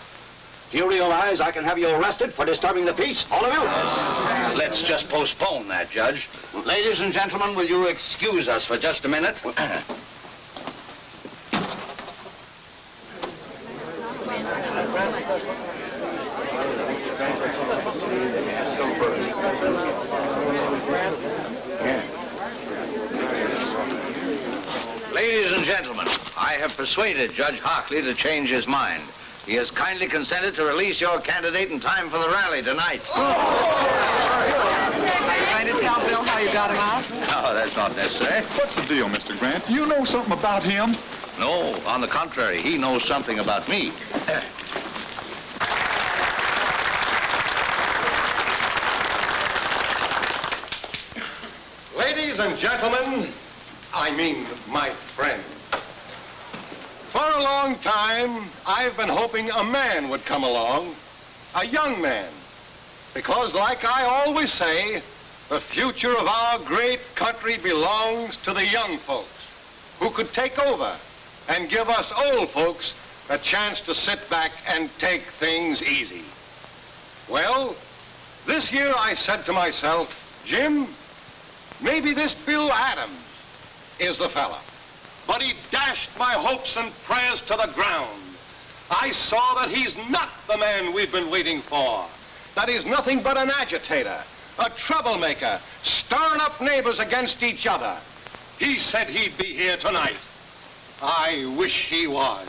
Do you realize I can have you arrested for disturbing the peace, all of you? Let's just postpone that, Judge. Ladies and gentlemen, will you excuse us for just a minute? Ladies and gentlemen, I have persuaded Judge Hockley to change his mind. He has kindly consented to release your candidate in time for the rally tonight. Are you going to tell Bill how you got him out? Oh, no, that's not necessary. What's the deal, Mr. Grant? You know something about him? No, on the contrary, he knows something about me. Ladies and gentlemen, I mean my friends. For a long time, I've been hoping a man would come along, a young man. Because like I always say, the future of our great country belongs to the young folks who could take over and give us old folks a chance to sit back and take things easy. Well, this year I said to myself, Jim, maybe this Bill Adams is the fella. But he dashed my hopes and prayers to the ground. I saw that he's not the man we've been waiting for. That he's nothing but an agitator, a troublemaker, stirring up neighbors against each other. He said he'd be here tonight. I wish he was.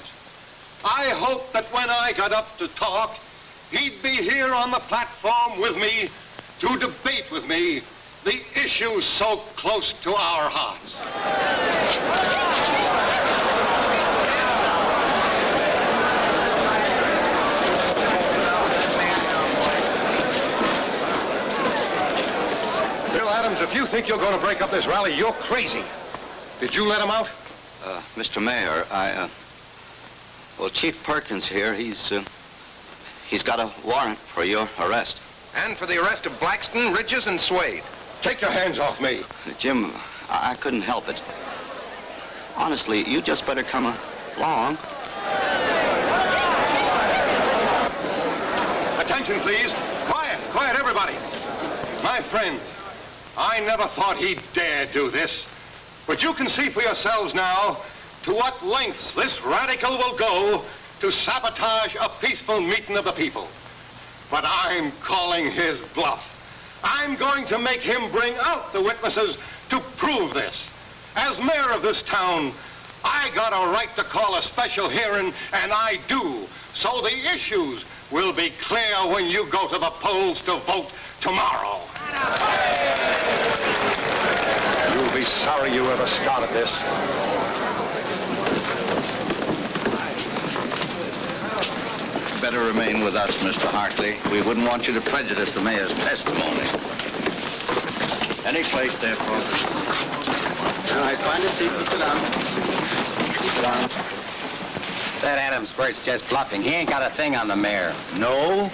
I hoped that when I got up to talk, he'd be here on the platform with me to debate with me the issues so close to our hearts. Adams, if you think you're going to break up this rally, you're crazy. Did you let him out? Uh, Mr. Mayor, I, uh, well, Chief Perkins here, he's, uh, he's got a warrant for your arrest. And for the arrest of Blackston, Ridges, and Swade. Take your hands off me. Jim, I, I couldn't help it. Honestly, you just better come along. Attention, please. Quiet, quiet, everybody. My friends, I never thought he'd dare do this. But you can see for yourselves now to what lengths this radical will go to sabotage a peaceful meeting of the people. But I'm calling his bluff. I'm going to make him bring out the witnesses to prove this. As mayor of this town, I got a right to call a special hearing, and I do. So the issues will be clear when you go to the polls to vote tomorrow. You'll be sorry you ever started this. Better remain with us, Mr. Hartley. We wouldn't want you to prejudice the mayor's testimony. Any place there, folks. All right, find a seat and sit down. Sit down. That Adams Bert's just bluffing. He ain't got a thing on the mayor. No?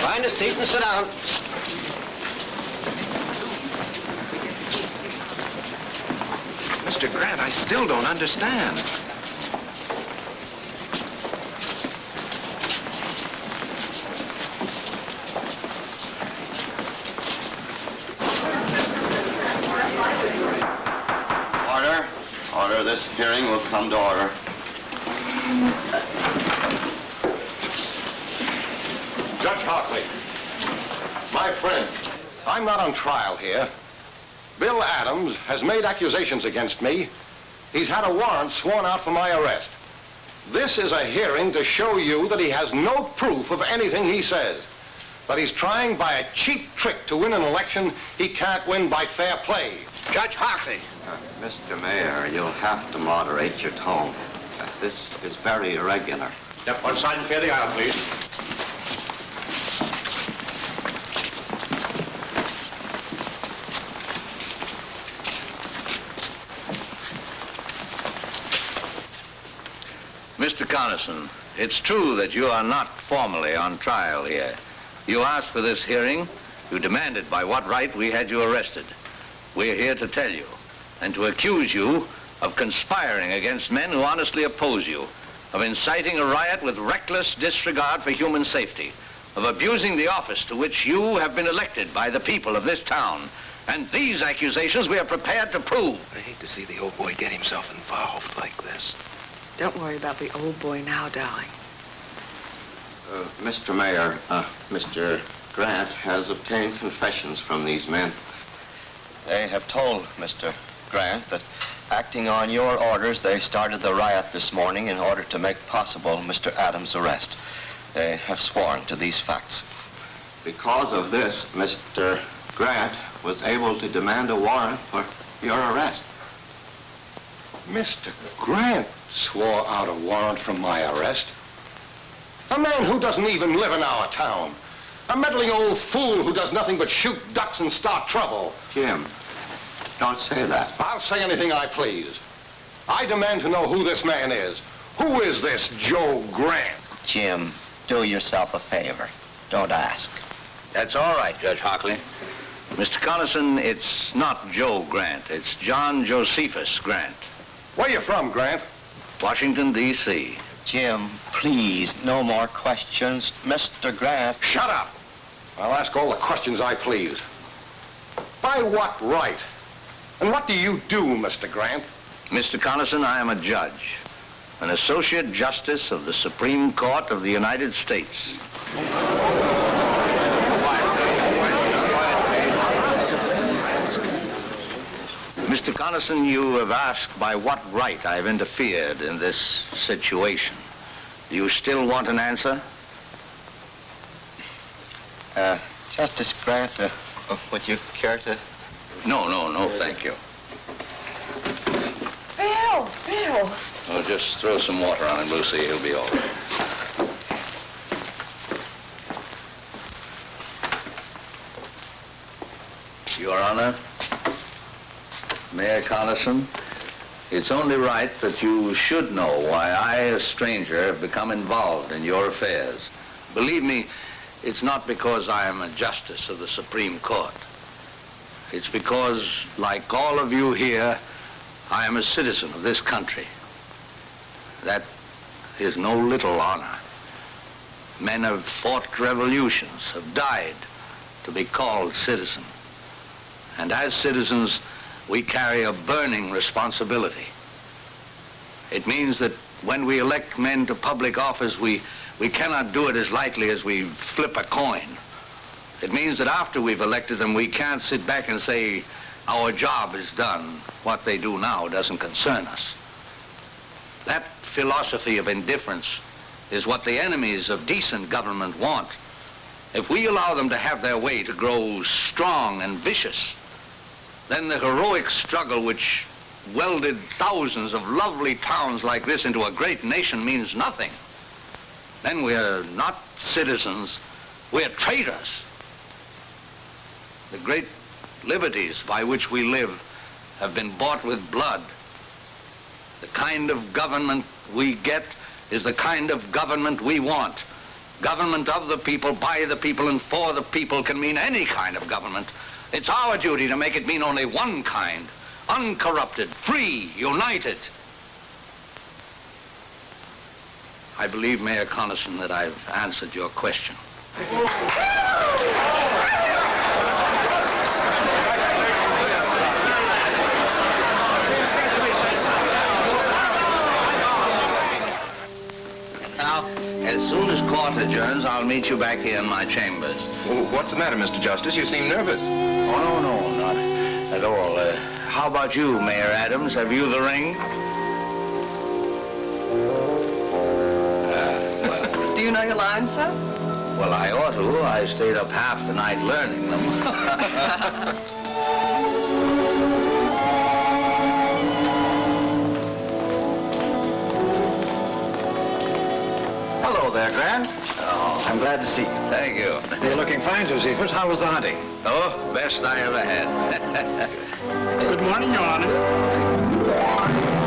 Find a seat and sit down. Mr. Grant, I still don't understand. Order. Order. This hearing will come to order. Judge Hockley, my friend, I'm not on trial here. Bill Adams has made accusations against me. He's had a warrant sworn out for my arrest. This is a hearing to show you that he has no proof of anything he says. That he's trying by a cheap trick to win an election he can't win by fair play. Judge Hockley. Mr. Mayor, you'll have to moderate your tone. Uh, This is very irregular. Step one side and clear the aisle, please. Mr. Connison, it's true that you are not formally on trial here. You asked for this hearing. You demanded by what right we had you arrested. We're here to tell you and to accuse you of conspiring against men who honestly oppose you, of inciting a riot with reckless disregard for human safety, of abusing the office to which you have been elected by the people of this town. And these accusations we are prepared to prove. I hate to see the old boy get himself involved like this. Don't worry about the old boy now, darling. Uh, Mr. Mayor, uh, Mr. Grant has obtained confessions from these men. They have told Mr. Grant that acting on your orders, they started the riot this morning in order to make possible Mr. Adams' arrest. They have sworn to these facts. Because of this, Mr. Grant was able to demand a warrant for your arrest. Mr. Grant swore out a warrant for my arrest. A man who doesn't even live in our town. A meddling old fool who does nothing but shoot ducks and start trouble. Jim, don't say that. I'll say anything I please. I demand to know who this man is. Who is this Joe Grant? Jim, do yourself a favor. Don't ask. That's all right, Judge Hockley. Mr. Connison, it's not Joe Grant. It's John Josephus Grant. Where you from, Grant? Washington, D.C. Jim, please, no more questions. Mr. Grant. Shut up. I'll ask all the questions I please. By what right? And what do you do, Mr. Grant? Mr. Connison, I am a judge, an associate justice of the Supreme Court of the United States. Mr. Connison, you have asked by what right I've interfered in this situation. Do you still want an answer? Uh, Justice Grant, uh, would you care to... No, no, no, thank you. Bill, Bill. Oh, just throw some water on him, Lucy. He'll be all right. Your Honor, Mayor Connison, it's only right that you should know why I, a stranger, have become involved in your affairs. Believe me, it's not because I am a justice of the Supreme Court. It's because, like all of you here, I am a citizen of this country. That is no little honor. Men have fought revolutions, have died to be called citizen. And as citizens, we carry a burning responsibility. It means that when we elect men to public office, we, we cannot do it as lightly as we flip a coin. It means that after we've elected them, we can't sit back and say, our job is done. What they do now doesn't concern us. That philosophy of indifference is what the enemies of decent government want. If we allow them to have their way to grow strong and vicious, then the heroic struggle which welded thousands of lovely towns like this into a great nation means nothing. Then we're not citizens, we're traitors. The great liberties by which we live have been bought with blood. The kind of government we get is the kind of government we want. Government of the people, by the people, and for the people can mean any kind of government. It's our duty to make it mean only one kind. Uncorrupted, free, united. I believe, Mayor Connison, that I've answered your question. Now, as soon as court adjourns, I'll meet you back here in my chambers. what's the matter, Mr. Justice? You seem nervous. Oh, no, no, not at all. Uh, how about you, Mayor Adams? Have you the ring? Do you know your lines, sir? Well, I ought to. I stayed up half the night learning them. there, Grant. Oh, I'm glad to see you. thank you. You're looking fine, Josephus. How was the hunting? Oh, best I ever had. Good morning, Your Honor.